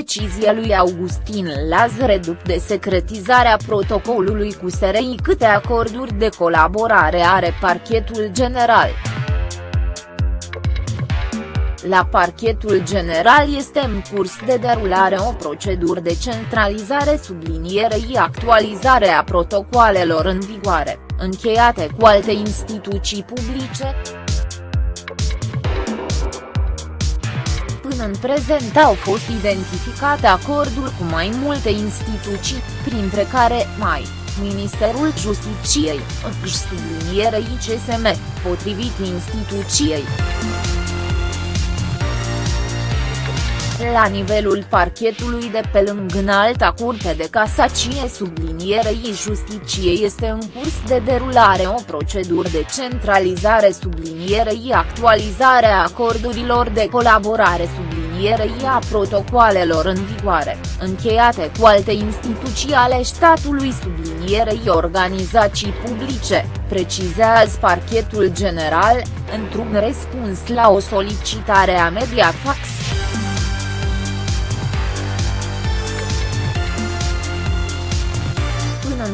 decizie lui Augustin Lazare după desecretizarea protocolului cu SRI câte acorduri de colaborare are parchetul general. La parchetul general este în curs de derulare o procedură de centralizare sublinierei actualizare a protocoalelor în vigoare, încheiate cu alte instituții publice. Până în prezent au fost identificate acorduri cu mai multe instituții, printre care mai Ministerul Justiciei, sublinierei CSM, potrivit instituției. La nivelul parchetului de pe lângă înalta curte de casacie sublinierei justiciei este în curs de derulare o procedură de centralizare sublinierei actualizare a acordurilor de colaborare sublinierei a protocoalelor în vigoare, încheiate cu alte instituții ale statului sublinierei organizații publice, precizează parchetul general, într-un răspuns la o solicitare a Mediafax.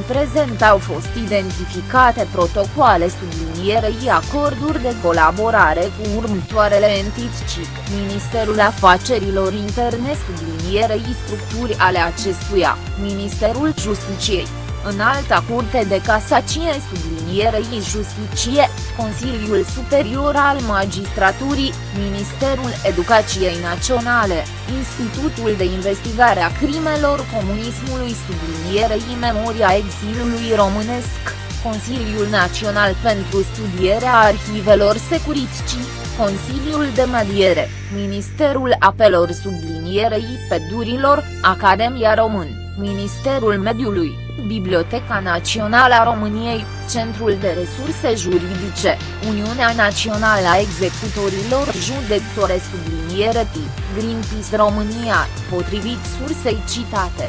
Prezent au fost identificate protocoale sublinierei acorduri de colaborare cu următoarele entități, Ministerul Afacerilor Interne sublinierei structuri ale acestuia, Ministerul Justiciei, Înalta Curte de Casacie sublinierei Justicie, Consiliul Superior al Magistraturii, Ministerul Educației Naționale, Institutul de Investigare a Crimelor Comunismului sublinierei Memoria Exilului Românesc, Consiliul Național pentru Studierea Arhivelor Securiticii, Consiliul de Mediere, Ministerul Apelor sublinierei Pedurilor, Academia Român, Ministerul Mediului, Biblioteca Națională a României, Centrul de Resurse Juridice, Uniunea Națională a Executorilor Judecătore subliniere tip, Greenpeace România, potrivit sursei citate.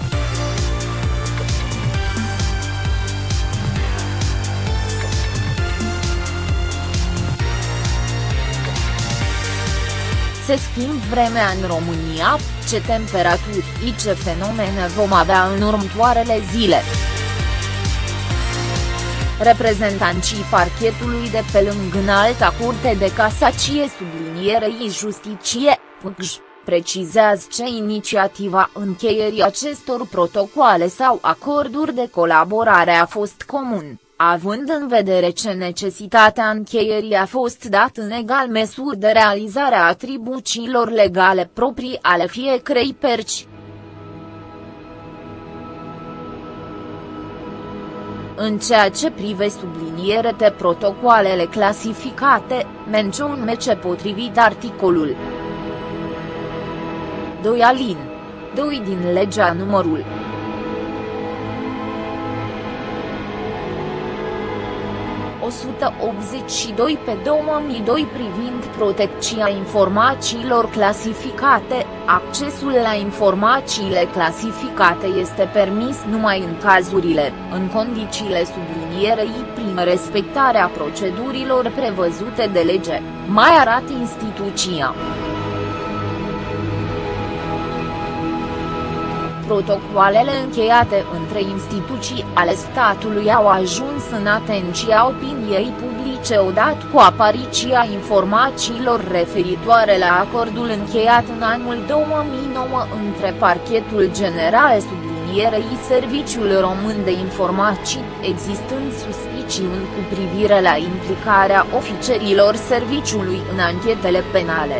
Se schimb vremea în România, ce temperaturi și ce fenomene vom avea în următoarele zile. Reprezentanții parchetului de pe lângă înalta curte de casacie sublinierei justicie, PGJ, precizează ce inițiativa încheierii acestor protocoale sau acorduri de colaborare a fost comun având în vedere ce necesitatea încheierii a fost dată în egal măsuri de realizarea atribuțiilor legale proprii ale fiecărei perci. În ceea ce prive subliniere de protocoalele clasificate, mențiune ce potrivit articolul 2 alin 2 din legea numărul 182 pe 2002 privind protecția informațiilor clasificate, accesul la informațiile clasificate este permis numai în cazurile, în condițiile sublinierei prin respectarea procedurilor prevăzute de lege, mai arată instituția. Protocoalele încheiate între instituții ale statului au ajuns în atenția opiniei publice odată cu apariția informațiilor referitoare la acordul încheiat în anul 2009 între Parchetul General sublinierei Serviciul Român de Informații, existând suspiciuni cu privire la implicarea ofițerilor serviciului în anchetele penale.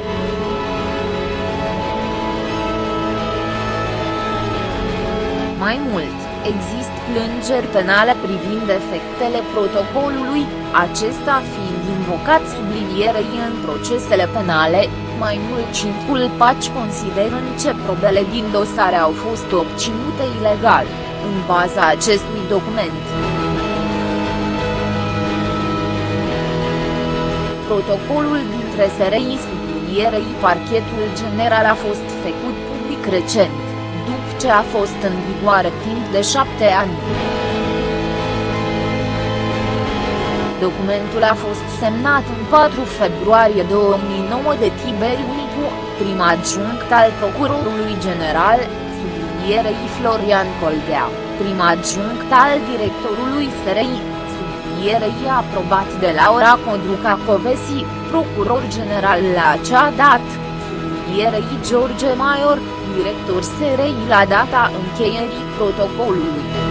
Mai mult, există plângeri penale privind efectele protocolului, acesta fiind invocat sublinierei în procesele penale, mai mult paci considerând ce probele din dosare au fost obținute ilegal, în baza acestui document. Protocolul dintre SRI sublinierei parchetul general a fost făcut public recent ce a fost în vigoare timp de șapte ani. Documentul a fost semnat în 4 februarie 2009 de Tiberiu Nicu, prim adjunct al Procurorului General, sublinierei Florian Coldea, prim adjunct al directorului SRI, sublinierei aprobat de Laura Codruca Covesi, procuror general la acea dată, sublinierei George Maior, director SRI la data încheierii protocolului.